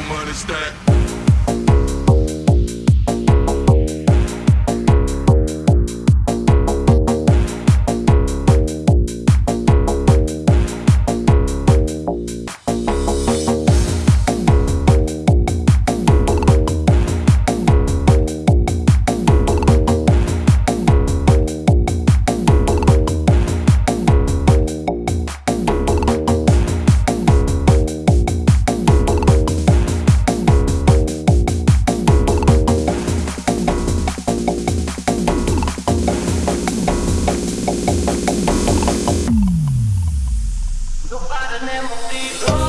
money stack. me motivo.